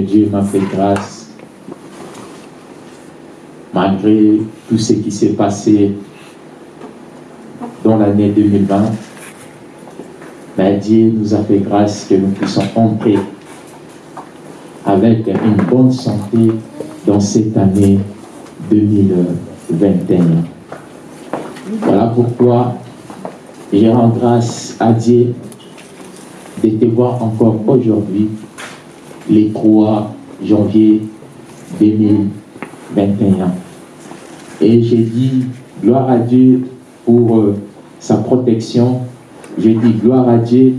Dieu m'a fait grâce, malgré tout ce qui s'est passé dans l'année 2020. Mais Dieu nous a fait grâce que nous puissions entrer avec une bonne santé dans cette année 2021. Voilà pourquoi je rends grâce à Dieu de te voir encore aujourd'hui, les 3 janvier 2021. Et j'ai dit gloire à Dieu pour euh, sa protection. Je dis gloire à Dieu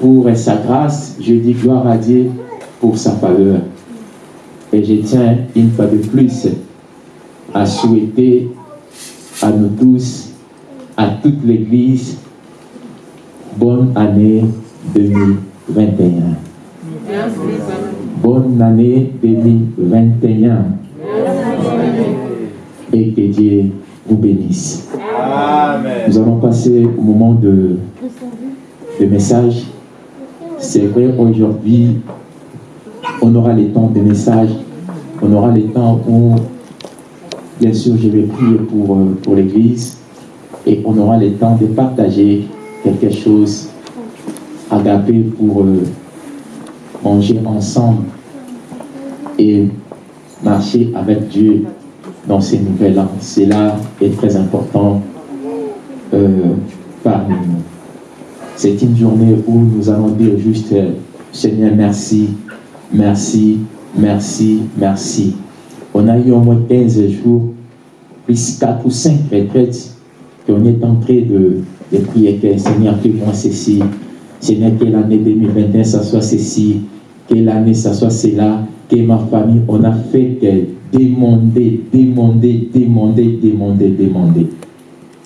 pour sa grâce. Je dis gloire à Dieu pour sa faveur. Et je tiens une fois de plus à souhaiter à nous tous, à toute l'Église, bonne année 2021. Bonne année 2021. Et que Dieu vous bénisse. Nous allons passer au moment de, de message. C'est vrai, aujourd'hui, on aura les temps de message, on aura les temps où, bien sûr, je vais prier pour, euh, pour l'Église, et on aura le temps de partager quelque chose agapé pour euh, manger ensemble et marcher avec Dieu dans ces nouvelles ans. Cela est très important euh, parmi nous. C'est une journée où nous allons dire juste Seigneur, merci Merci, merci, merci. On a eu au moins 15 jours, plus 4 ou 5 retraites, qu'on est en train de, prier que Seigneur, fais-moi ceci. Seigneur, que l'année 2021, ça soit ceci. Que l'année, ça soit cela. Que ma famille, on a fait demander, demander, demander, demander, demander.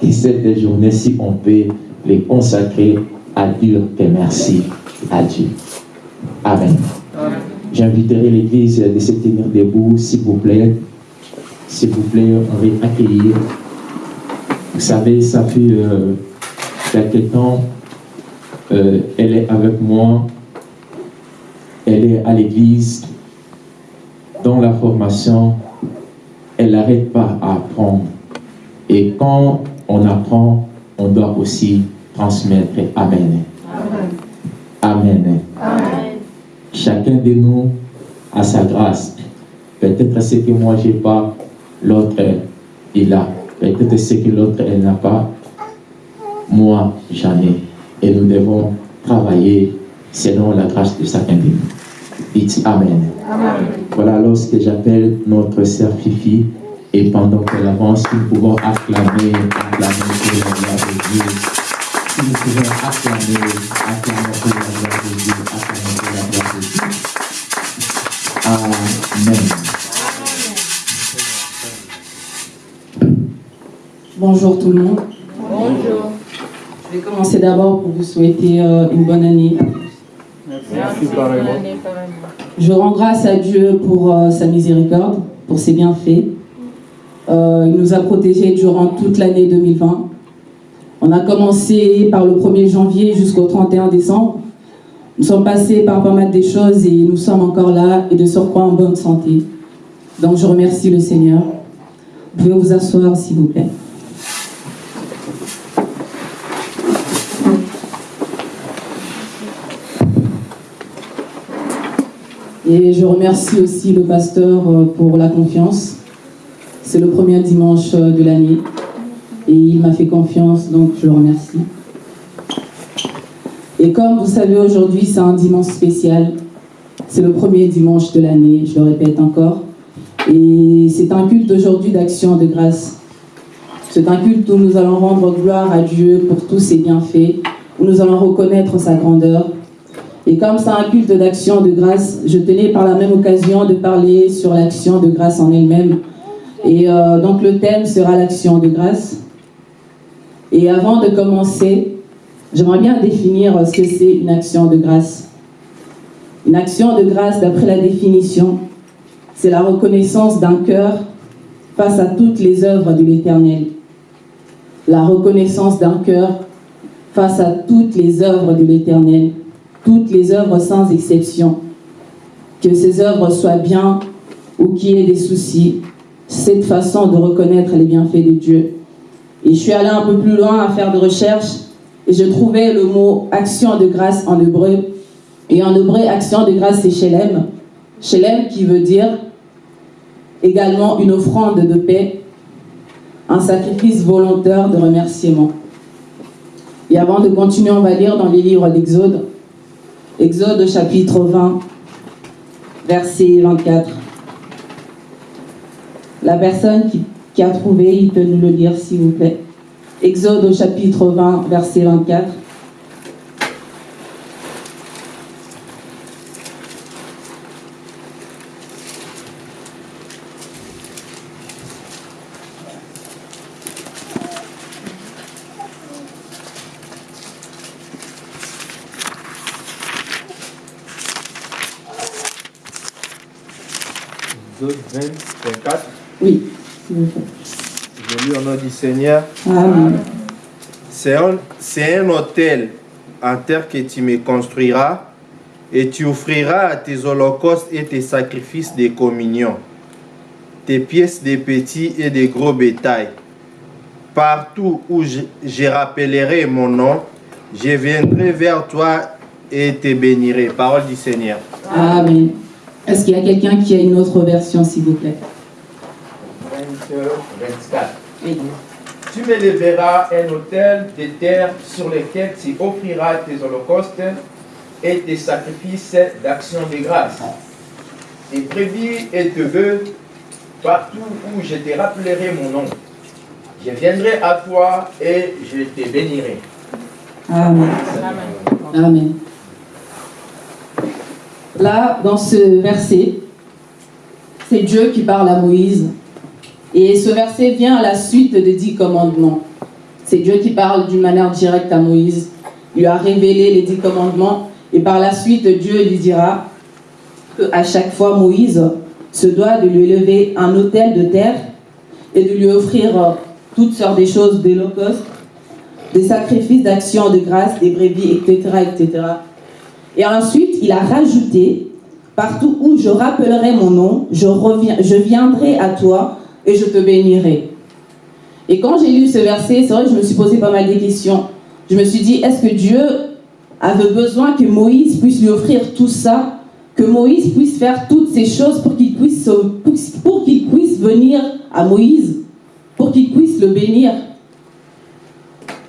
Et cette journée-ci, on peut les consacrer à dire que merci à Dieu. Amen. J'inviterai l'Église de se tenir debout, s'il vous plaît. S'il vous plaît, on va accueillir. Vous savez, ça fait euh, quelques temps, euh, elle est avec moi, elle est à l'Église, dans la formation, elle n'arrête pas à apprendre. Et quand on apprend, on doit aussi transmettre. Amen. Amen. Amen. Chacun de nous a sa grâce. Peut-être ce que moi j'ai pas, l'autre il a. Peut-être ce que l'autre elle n'a pas, moi j'en ai. Et nous devons travailler selon la grâce de chacun de nous. Dites Amen. Amen. Voilà lorsque j'appelle notre sœur Fifi et pendant qu'elle avance, nous pouvons acclamer, acclamer pour la gloire de Dieu. Nous pouvons acclamer, acclamer pour la gloire de Dieu, acclamer pour la gloire de Dieu. Amen. Bonjour tout le monde. Bonjour. Je vais commencer d'abord pour vous souhaiter euh, une bonne année. Merci, Je rends grâce à Dieu pour euh, sa miséricorde, pour ses bienfaits. Euh, il nous a protégés durant toute l'année 2020. On a commencé par le 1er janvier jusqu'au 31 décembre. Nous sommes passés par pas mal de choses et nous sommes encore là et de surcroît en bonne santé. Donc je remercie le Seigneur. Vous pouvez vous asseoir s'il vous plaît. Et je remercie aussi le pasteur euh, pour la confiance. C'est le premier dimanche euh, de l'année et il m'a fait confiance, donc je le remercie. Et comme vous savez, aujourd'hui, c'est un dimanche spécial. C'est le premier dimanche de l'année, je le répète encore. Et c'est un culte aujourd'hui d'action de grâce. C'est un culte où nous allons rendre gloire à Dieu pour tous ses bienfaits, où nous allons reconnaître sa grandeur. Et comme c'est un culte d'action de grâce, je tenais par la même occasion de parler sur l'action de grâce en elle-même. Et euh, donc le thème sera l'action de grâce. Et avant de commencer, j'aimerais bien définir ce que c'est une action de grâce. Une action de grâce, d'après la définition, c'est la reconnaissance d'un cœur face à toutes les œuvres de l'Éternel. La reconnaissance d'un cœur face à toutes les œuvres de l'Éternel, toutes les œuvres sans exception. que ses œuvres soient bien ou qu'il y ait des soucis. Cette façon de reconnaître les bienfaits de Dieu. Et je suis allée un peu plus loin à faire des recherches et je trouvais le mot action de grâce en hébreu. Et en hébreu, action de grâce, c'est Shelem. Shelem qui veut dire également une offrande de paix, un sacrifice volontaire de remerciement. Et avant de continuer, on va lire dans les livres d'Exode. Exode chapitre 20, verset 24. La personne qui, a trouvé, il peut nous le lire s'il vous plaît. Exode chapitre 20, verset 24. Exode 20, 24. Oui, s'il vous plaît. Je lis au nom du Seigneur. Amen. C'est un, c'est un hôtel en terre que tu me construiras et tu offriras à tes holocaustes et tes sacrifices de communion, tes pièces de petits et de gros bétail. Partout où je, je rappellerai mon nom, je viendrai vers toi et te bénirai. Parole du Seigneur. Amen. Est-ce qu'il y a quelqu'un qui a une autre version, s'il vous plaît? 24. Oui. Tu me lèveras un autel de terre sur lequel tu offriras tes holocaustes et tes sacrifices d'action de grâce. Tes brebis et tes bœufs, partout où je te rappellerai mon nom. Je viendrai à toi et je te bénirai. Amen. Amen. Là, dans ce verset, c'est Dieu qui parle à Moïse. Et ce verset vient à la suite des dix commandements. C'est Dieu qui parle d'une manière directe à Moïse. Il lui a révélé les dix commandements. Et par la suite, Dieu lui dira qu'à chaque fois, Moïse se doit de lui lever un autel de terre et de lui offrir toutes sortes de choses d'holocauste, des sacrifices d'action de grâce, des brebis, etc., etc. Et ensuite, il a rajouté, partout où je rappellerai mon nom, je, reviens, je viendrai à toi et je te bénirai. Et quand j'ai lu ce verset, c'est vrai que je me suis posé pas mal de questions. Je me suis dit, est-ce que Dieu avait besoin que Moïse puisse lui offrir tout ça, que Moïse puisse faire toutes ces choses pour qu'il puisse, pour qu'il puisse venir à Moïse, pour qu'il puisse le bénir?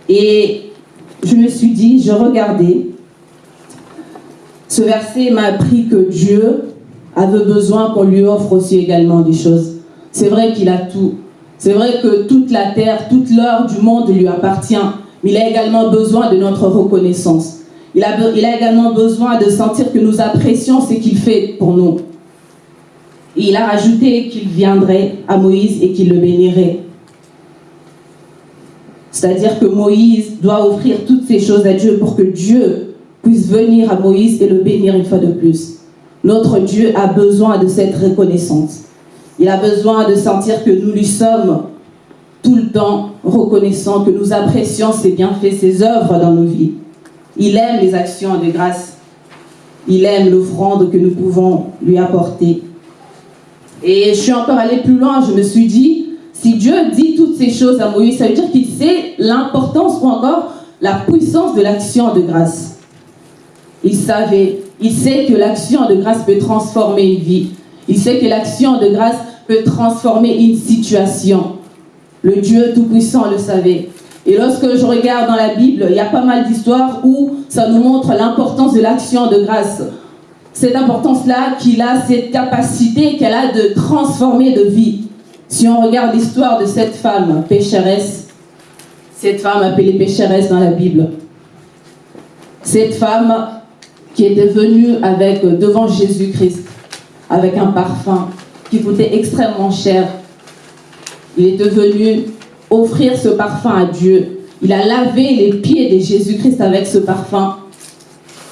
Et je me suis dit, je regardais, ce verset m'a appris que Dieu avait besoin qu'on lui offre aussi également des choses. C'est vrai qu'il a tout. C'est vrai que toute la terre, toute l'heure du monde lui appartient. Mais il a également besoin de notre reconnaissance. Il a, également besoin de sentir que nous apprécions ce qu'il fait pour nous. Et il a rajouté qu'il viendrait à Moïse et qu'il le bénirait. C'est-à-dire que Moïse doit offrir toutes ces choses à Dieu pour que Dieu puisse venir à Moïse et le bénir une fois de plus. Notre Dieu a besoin de cette reconnaissance. Il a besoin de sentir que nous lui sommes tout le temps reconnaissants, que nous apprécions ses bienfaits, ses œuvres dans nos vies. Il aime les actions de grâce. Il aime l'offrande que nous pouvons lui apporter. Et je suis encore allée plus loin, je me suis dit, si Dieu dit toutes ces choses à Moïse, ça veut dire qu'il sait l'importance ou encore la puissance de l'action de grâce. Il savait, il sait que l'action de grâce peut transformer une vie. Il sait que l'action de grâce peut transformer une situation. Le Dieu Tout-Puissant le savait. Et lorsque je regarde dans la Bible, il y a pas mal d'histoires où ça nous montre l'importance de l'action de grâce. Cette importance-là qu'il a, cette capacité qu'elle a de transformer de vie. Si on regarde l'histoire de cette femme pécheresse, cette femme appelée pécheresse dans la Bible, cette femme qui était venue avec, devant Jésus-Christ avec un parfum qui coûtait extrêmement cher. Il était venu offrir ce parfum à Dieu. Il a lavé les pieds de Jésus-Christ avec ce parfum.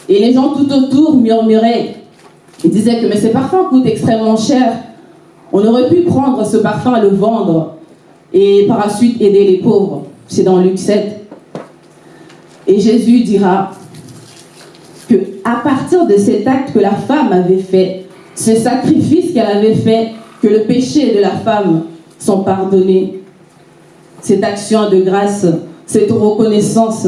Et les gens tout autour murmuraient. Ils disaient que mais ce parfum coûte extrêmement cher. On aurait pu prendre ce parfum le vendre et par la suite aider les pauvres. C'est dans Luc 7. Et Jésus dira que à partir de cet acte que la femme avait fait, ce sacrifice qu'elle avait fait, que le péché de la femme sont pardonnés. Cette action de grâce, cette reconnaissance,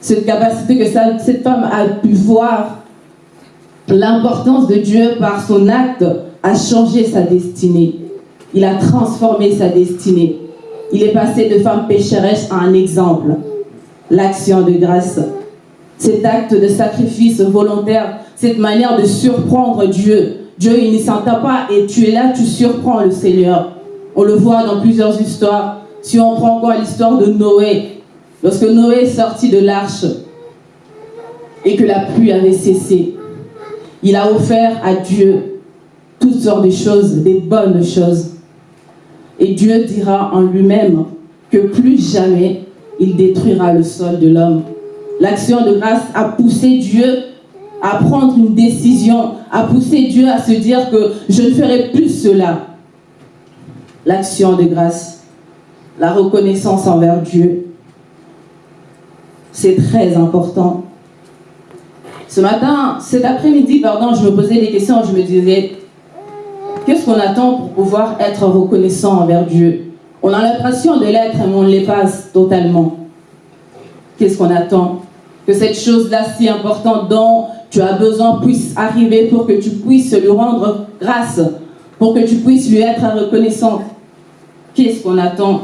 cette capacité que cette femme a pu voir l'importance de Dieu par son acte a changé sa destinée. Il a transformé sa destinée. Il est passé de femme pécheresse à un exemple. L'action de grâce. Cet acte de sacrifice volontaire, cette manière de surprendre Dieu. Dieu, il ne s'entend pas et tu es là, tu surprends le Seigneur. On le voit dans plusieurs histoires. Si on prend encore l'histoire de Noé, lorsque Noé est sorti de l'arche et que la pluie avait cessé, il a offert à Dieu toutes sortes de choses, des bonnes choses. Et Dieu dira en lui-même que plus jamais il détruira le sol de l'homme. L'action de grâce a poussé Dieu à prendre une décision, a poussé Dieu à se dire que je ne ferai plus cela. L'action de grâce, la reconnaissance envers Dieu, c'est très important. Ce matin, cet après-midi, pardon, je me posais des questions, je me disais, qu'est-ce qu'on attend pour pouvoir être reconnaissant envers Dieu? On a l'impression de l'être, mais on ne totalement. Qu'est-ce qu'on attend? Que cette chose-là si importante dont tu as besoin puisse arriver pour que tu puisses lui rendre grâce, pour que tu puisses lui être reconnaissant. Qu'est-ce qu'on attend?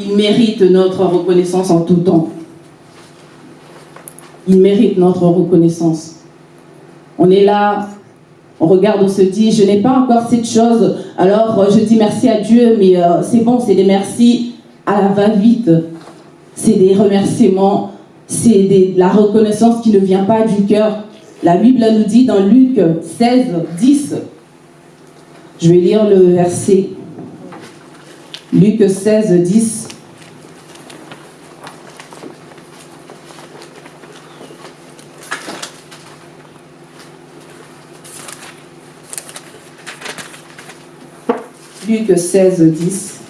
Il mérite notre reconnaissance en tout temps il mérite notre reconnaissance. On est là, on regarde, on se dit, je n'ai pas encore cette chose, alors je dis merci à Dieu, mais euh, c'est bon, c'est des merci à la va-vite. C'est des remerciements, c'est la reconnaissance qui ne vient pas du cœur. La Bible nous dit dans Luc 16, 10, je vais lire le verset. Luc 16, 10. Luc 16, 10.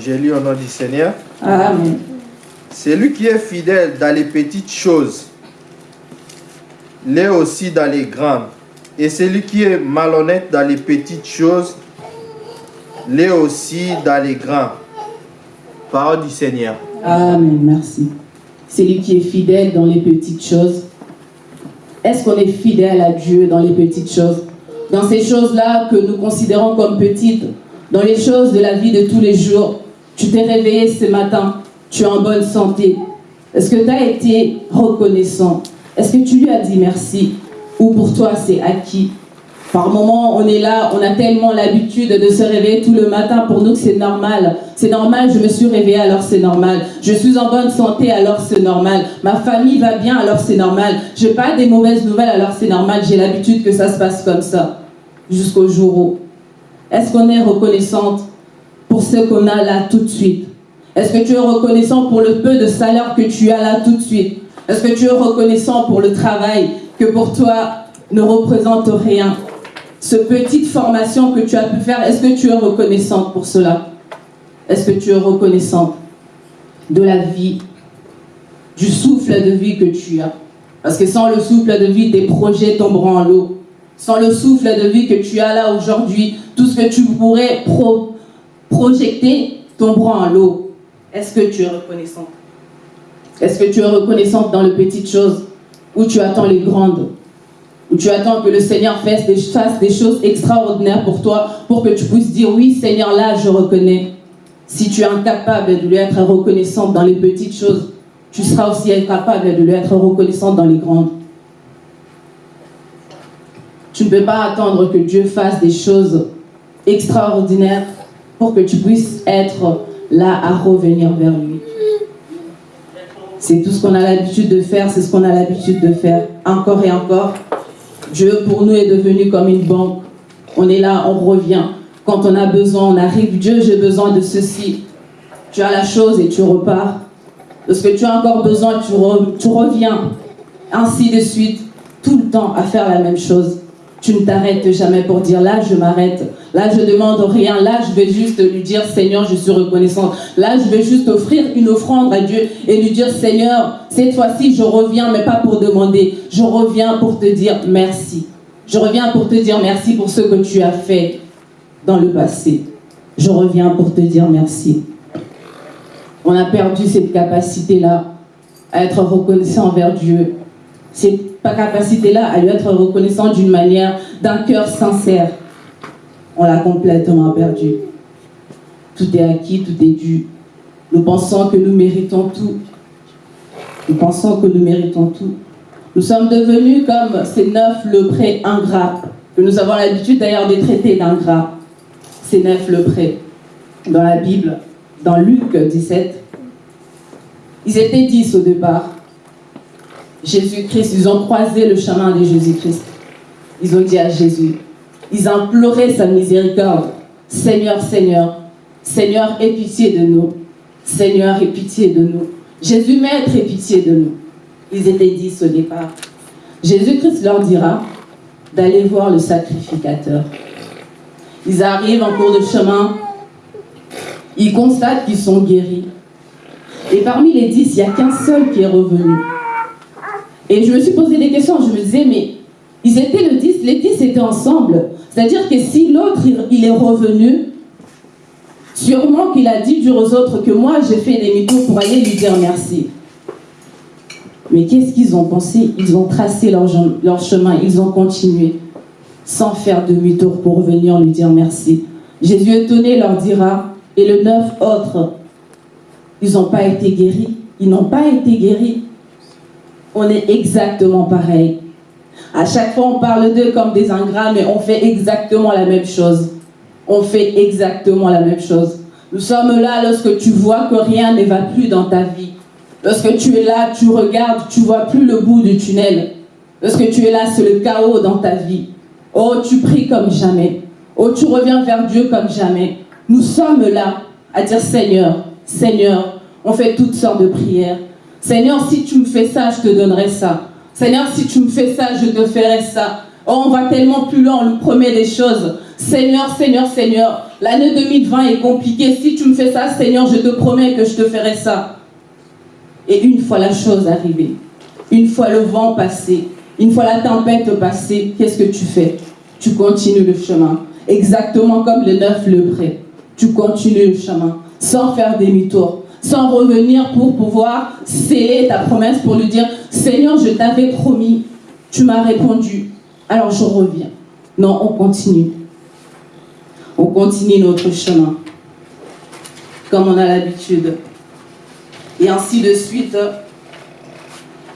J'ai lu au nom du Seigneur. Amen. C'est lui qui est fidèle dans les petites choses, l'est aussi dans les grandes. Et celui qui est malhonnête dans les petites choses, l'est aussi dans les grandes. Parole du Seigneur. Amen, merci. Celui qui est fidèle dans les petites choses. Est-ce qu'on est fidèle à Dieu dans les petites choses? Dans ces choses-là que nous considérons comme petites, dans les choses de la vie de tous les jours. Tu t'es réveillé ce matin, tu es en bonne santé. Est-ce que tu as été reconnaissant? Est-ce que tu lui as dit merci? Ou pour toi c'est acquis? Par moments, on est là, on a tellement l'habitude de se réveiller tout le matin. Pour nous, c'est normal. C'est normal, je me suis réveillée, alors c'est normal. Je suis en bonne santé, alors c'est normal. Ma famille va bien, alors c'est normal. Je n'ai pas des mauvaises nouvelles, alors c'est normal. J'ai l'habitude que ça se passe comme ça. Jusqu'au jour où est-ce qu'on est reconnaissante pour ce qu'on a là tout de suite? Est-ce que tu es reconnaissant pour le peu de salaire que tu as là tout de suite? Est-ce que tu es reconnaissant pour le travail que pour toi ne représente rien? Cette petite formation que tu as pu faire, est-ce que tu es reconnaissante pour cela? Est-ce que tu es reconnaissante de la vie, du souffle de vie que tu as? Parce que sans le souffle de vie, tes projets tomberont en l'eau. Sans le souffle de vie que tu as là aujourd'hui, tout ce que tu pourrais projeter tombera en l'eau. Est-ce que tu es reconnaissante? Est-ce que tu es reconnaissante dans les petites choses ou tu attends les grandes Ou tu attends que le Seigneur fasse des, choses extraordinaires pour toi pour que tu puisses dire oui Seigneur là je reconnais. Si tu es incapable de lui être reconnaissante dans les petites choses, tu seras aussi incapable de lui être reconnaissante dans les grandes. Tu ne peux pas attendre que Dieu fasse des choses extraordinaires pour que tu puisses être là à revenir vers lui. C'est tout ce qu'on a l'habitude de faire, c'est ce qu'on a l'habitude de faire encore et encore. Dieu pour nous est devenu comme une banque. On est là, on revient. Quand on a besoin, on arrive. Dieu, j'ai besoin de ceci. Tu as la chose et tu repars. Parce que tu as encore besoin, tu reviens. Ainsi de suite, tout le temps à faire la même chose. Tu ne t'arrêtes jamais pour dire là, je m'arrête. Là, je demande rien. Là, je vais juste lui dire Seigneur, je suis reconnaissante. Là, je vais juste offrir une offrande à Dieu et lui dire Seigneur, cette fois-ci, je reviens, mais pas pour demander. Je reviens pour te dire merci. Je reviens pour te dire merci pour ce que tu as fait dans le passé. Je reviens pour te dire merci. On a perdu cette capacité-là à être reconnaissant envers Dieu. Capacité-là à lui être reconnaissant d'une manière, d'un cœur sincère. On l'a complètement perdu. Tout est acquis, tout est dû. Nous pensons que nous méritons tout. Nous pensons que nous méritons tout. Nous sommes devenus comme ces neuf leprés ingrats, que nous avons l'habitude d'ailleurs de traiter d'ingrats. Ces neuf leprés. Dans la Bible, dans Luc 17, ils étaient dix au départ. Jésus-Christ, ils ont croisé le chemin de Jésus-Christ. Ils ont dit à Jésus, ils imploraient sa miséricorde. Seigneur, Seigneur, Seigneur, aie pitié de nous. Seigneur, aie pitié de nous. Jésus, Maître, aie pitié de nous. Ils étaient dix au départ. Jésus-Christ leur dira d'aller voir le sacrificateur. Ils arrivent en cours de chemin. Ils constatent qu'ils sont guéris. Et parmi les dix, il n'y a qu'un seul qui est revenu. Et je me suis posé des questions. Je me disais, mais ils étaient le dix, les dix étaient ensemble. C'est-à-dire que si l'autre, il est revenu, sûrement qu'il a dit dur aux autres que moi, j'ai fait mythos pour aller lui dire merci. Mais qu'est-ce qu'ils ont pensé? Ils ont tracé leur, leur, chemin, ils ont continué, sans faire demi-tour pour venir lui dire merci. Jésus étonné leur dira, et le neuf autres, ils n'ont pas été guéris. Ils n'ont pas été guéris. On est exactement pareil. À chaque fois, on parle d'eux comme des ingrats, mais on fait exactement la même chose. On fait exactement la même chose. Nous sommes là lorsque tu vois que rien ne va plus dans ta vie. Lorsque tu es là, tu regardes, tu vois plus le bout du tunnel. Lorsque tu es là, c'est le chaos dans ta vie. Oh, tu pries comme jamais. Oh, tu reviens vers Dieu comme jamais. Nous sommes là à dire Seigneur, Seigneur, on fait toutes sortes de prières. Seigneur, si tu me fais ça, je te donnerai ça. Seigneur, si tu me fais ça, je te ferai ça. Oh, on va tellement plus loin, on nous promet des choses. Seigneur, Seigneur, Seigneur, l'année 2020 est compliquée. Si tu me fais ça, Seigneur, je te promets que je te ferai ça. Et une fois la chose arrivée, une fois le vent passé, une fois la tempête passée, qu'est-ce que tu fais? Tu continues le chemin. Exactement comme le neuf lepré. Tu continues le chemin sans faire demi-tour, sans revenir pour pouvoir sceller ta promesse, pour lui dire, Seigneur, je t'avais promis, tu m'as répondu, alors je reviens. Non, on continue. On continue notre chemin, comme on a l'habitude et ainsi de suite.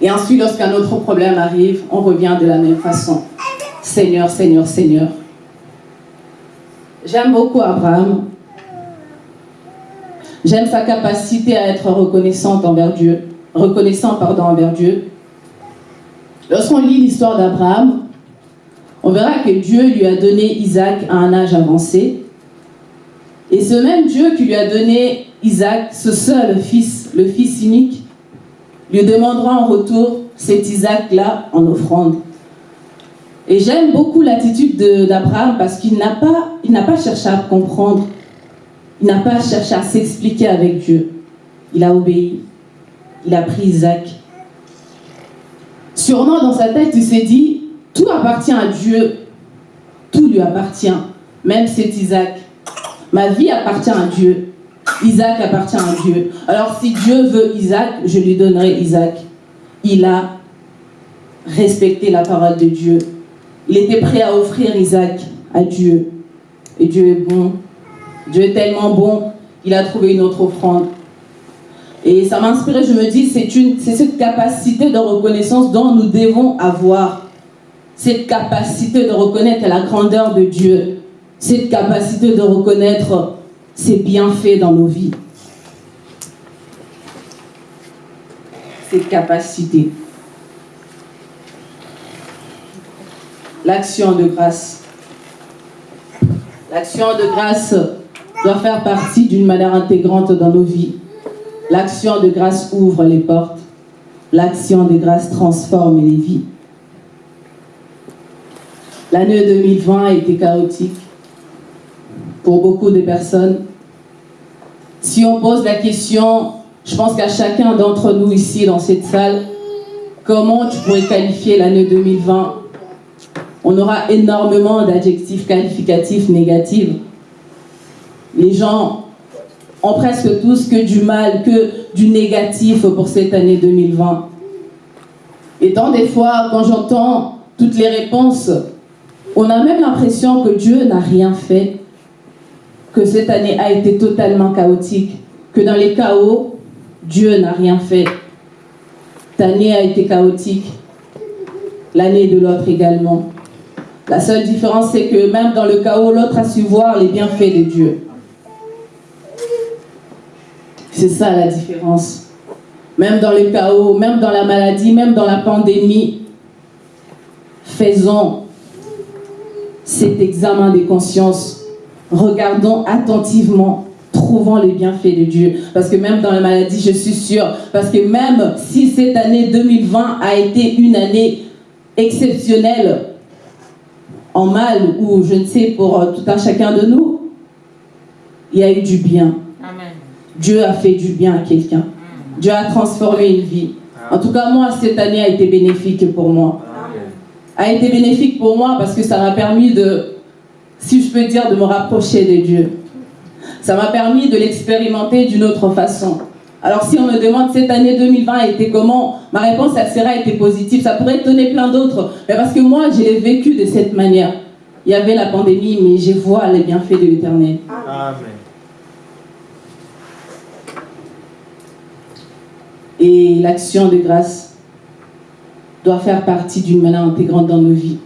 Et ensuite, lorsqu'un autre problème arrive, on revient de la même façon. Seigneur, Seigneur, Seigneur. J'aime beaucoup Abraham. J'aime sa capacité à être reconnaissante envers Dieu, reconnaissant pardon envers Dieu. Lorsqu'on lit l'histoire d'Abraham, on verra que Dieu lui a donné Isaac à un âge avancé. Et ce même Dieu qui lui a donné Isaac, ce seul fils, le fils unique, lui demandera en retour cet Isaac-là en offrande. Et j'aime beaucoup l'attitude d'Abraham parce qu'il n'a pas, cherché à comprendre, n'a pas cherché à s'expliquer avec Dieu. Il a obéi, il a pris Isaac. Sûrement dans sa tête, il s'est dit, tout appartient à Dieu, tout lui appartient, même cet Isaac. Ma vie appartient à Dieu. Isaac appartient à Dieu. Alors si Dieu veut Isaac, je lui donnerai Isaac. Il a respecté la parole de Dieu. Il était prêt à offrir Isaac à Dieu. Et Dieu est bon. Dieu est tellement bon, il a trouvé une autre offrande. Et ça m'a inspiré, je me dis, c'est cette capacité de reconnaissance dont nous devons avoir. Cette capacité de reconnaître la grandeur de Dieu. Cette capacité de reconnaître c'est bien fait dans nos vies. Cette capacité. L'action de grâce. L'action de grâce doit faire partie d'une manière intégrante dans nos vies. L'action de grâce ouvre les portes. L'action de grâce transforme les vies. L'année 2020 a été chaotique pour beaucoup de personnes. Si on pose la question, je pense qu'à chacun d'entre nous ici dans cette salle, comment tu pourrais qualifier l'année 2020 on aura énormément d'adjectifs qualificatifs négatifs. Les gens ont presque tous que du mal, que du négatif pour cette année 2020. Et tant des fois, quand j'entends toutes les réponses, on a même l'impression que Dieu n'a rien fait, que cette année a été totalement chaotique, que dans les chaos, Dieu n'a rien fait. Cette année a été chaotique, l'année de l'autre également. La seule différence, c'est que même dans le chaos, l'autre a su voir les bienfaits de Dieu. C'est ça la différence. Même dans le chaos, même dans la maladie, même dans la pandémie, faisons cet examen des consciences. Regardons attentivement, trouvons les bienfaits de Dieu. Parce que même dans la maladie, je suis sûre, parce que même si cette année 2020 a été une année exceptionnelle, en mal ou je ne sais pour tout un chacun de nous, il y a eu du bien. Dieu a fait du bien à quelqu'un. Dieu a transformé une vie. En tout cas, moi, cette année a été bénéfique pour moi. A été bénéfique pour moi parce que ça m'a permis de, si je peux dire, de me rapprocher de Dieu. Ça m'a permis de l'expérimenter d'une autre façon. Alors si on me demande cette année 2020 a été comment, ma réponse elle sera été positive. Ça pourrait étonner plein d'autres, mais parce que moi je l'ai vécu de cette manière. Il y avait la pandémie, mais je vois les bienfaits de l'Éternel. Amen. Et l'action de grâce doit faire partie d'une manière intégrante dans nos vies.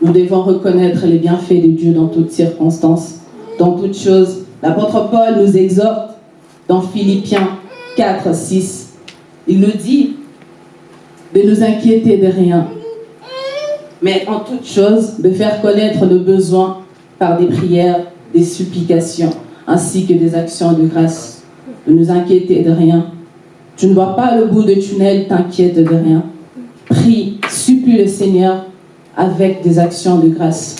Nous devons reconnaître les bienfaits de Dieu dans toutes circonstances, dans toutes choses. L'apôtre Paul nous exhorte dans Philippiens 4, 6. Il nous dit de nous inquiéter de rien, mais en toute chose de faire connaître nos besoins par des prières, des supplications, ainsi que des actions de grâce. De nous inquiéter de rien. Tu ne vois pas le bout de tunnel, t'inquiète de rien. Prie, supplie le Seigneur avec des actions de grâce.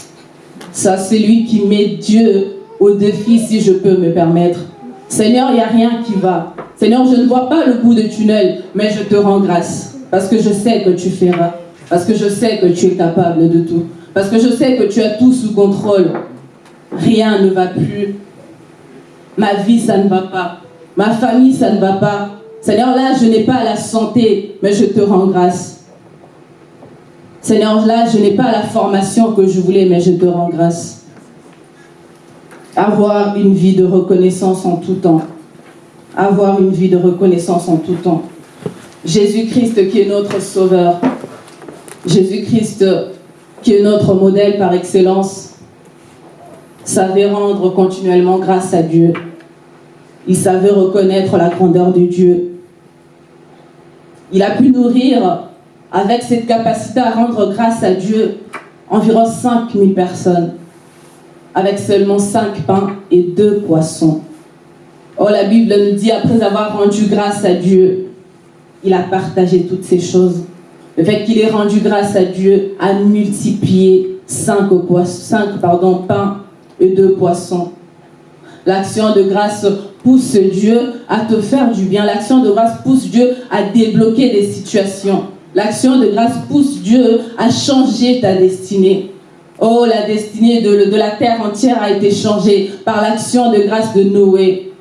Ça, c'est lui qui met Dieu au défi, si je peux me permettre. Seigneur, il n'y a rien qui va. Seigneur, je ne vois pas le bout de tunnel, mais je te rends grâce. Parce que je sais que tu feras. Parce que je sais que tu es capable de tout. Parce que je sais que tu as tout sous contrôle. Rien ne va plus. Ma vie, ça ne va pas. Ma famille, ça ne va pas. Seigneur, là, je n'ai pas la santé, mais je te rends grâce. Seigneur, là, je n'ai pas la formation que je voulais, mais je te rends grâce. Avoir une vie de reconnaissance en tout temps. Avoir une vie de reconnaissance en tout temps. Jésus-Christ qui est notre sauveur. Jésus-Christ qui est notre modèle par excellence savait rendre continuellement grâce à Dieu. Il savait reconnaître la grandeur de Dieu. Il a pu nourrir avec cette capacité à rendre grâce à Dieu environ 5000 personnes avec seulement cinq pains et deux poissons. Oh, la Bible nous dit, après avoir rendu grâce à Dieu, il a partagé toutes ces choses. Le fait qu'il ait rendu grâce à Dieu a multiplié cinq, cinq pardon, pains et deux poissons. L'action de grâce pousse Dieu à te faire du bien. L'action de grâce pousse Dieu à débloquer des situations. L'action de grâce pousse Dieu à changer ta destinée. Oh, la destinée de, la terre entière a été changée par l'action de grâce de Noé.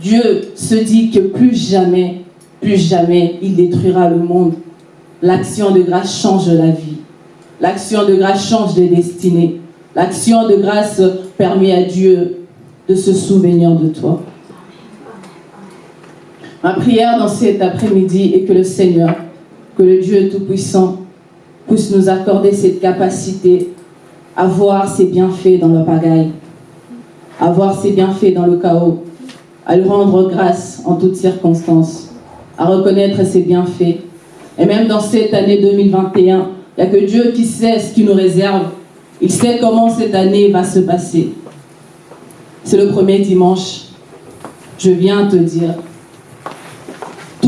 Dieu se dit que plus jamais, plus jamais, il détruira le monde. L'action de grâce change la vie. L'action de grâce change des destinées. L'action de grâce permet à Dieu de se souvenir de toi. Ma prière dans cet après-midi est que le Seigneur, que le Dieu Tout-Puissant, puisse nous accorder cette capacité à voir ses bienfaits dans le pagaille, à voir ses bienfaits dans le chaos, à lui rendre grâce en toutes circonstances, à reconnaître ses bienfaits. Et même dans cette année 2021, il n'y a que Dieu qui sait ce qu'il nous réserve. Il sait comment cette année va se passer. C'est le premier dimanche. Je viens te dire,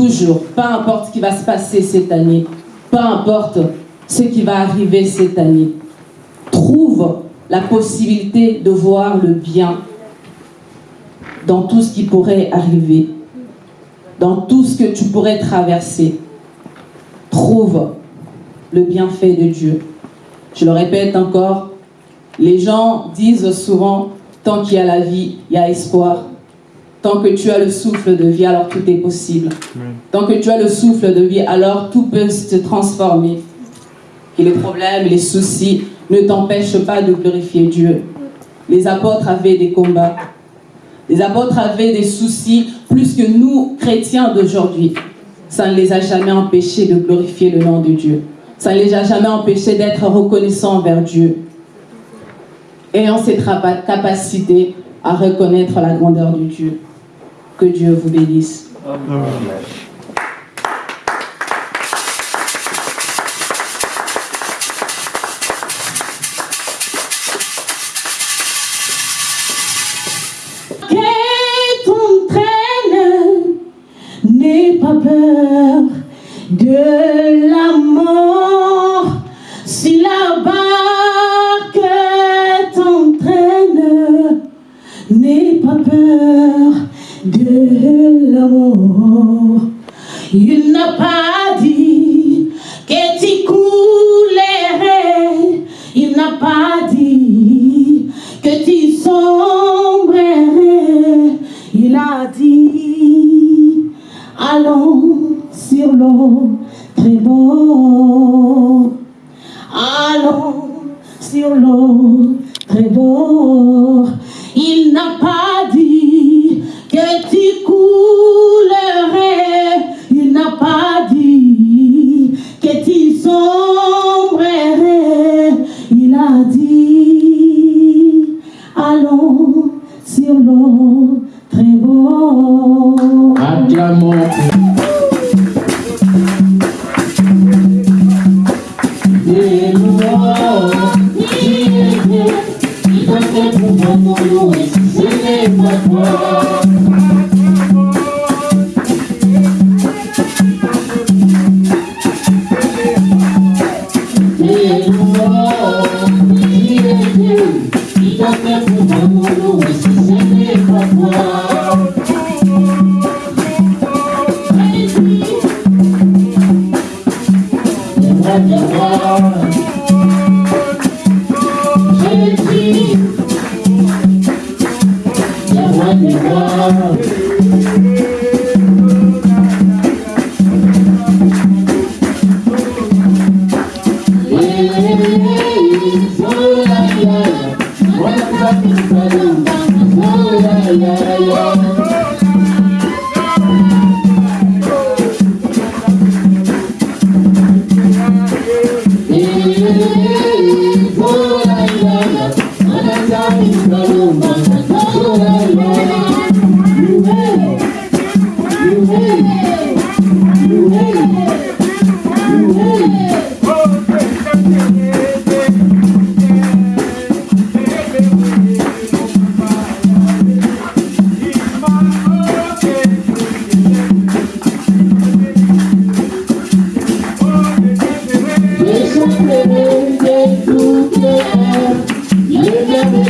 toujours, peu importe ce qui va se passer cette année, peu importe ce qui va arriver cette année, trouve la possibilité de voir le bien dans tout ce qui pourrait arriver, dans tout ce que tu pourrais traverser. Trouve le bienfait de Dieu. Je le répète encore, les gens disent souvent, tant qu'il y a la vie, il y a espoir. Tant que tu as le souffle de vie, alors tout est possible. Tant que tu as le souffle de vie, alors tout peut se transformer. Et les problèmes, les soucis ne t'empêchent pas de glorifier Dieu. Les apôtres avaient des combats. Les apôtres avaient des soucis plus que nous, chrétiens d'aujourd'hui. Ça ne les a jamais empêchés de glorifier le nom de Dieu. Ça ne les a jamais empêchés d'être reconnaissants envers Dieu. Ayant cette capacité à reconnaître la grandeur de Dieu. Que Dieu vous bénisse. Amen. Sur très beau. Il n'a pas dit que tu coulerais. Il n'a pas Take me.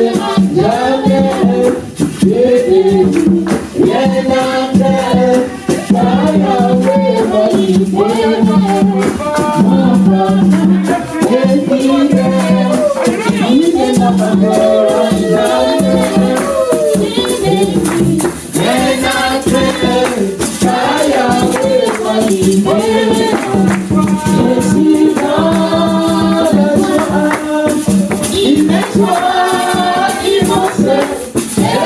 Yeah. Yeah.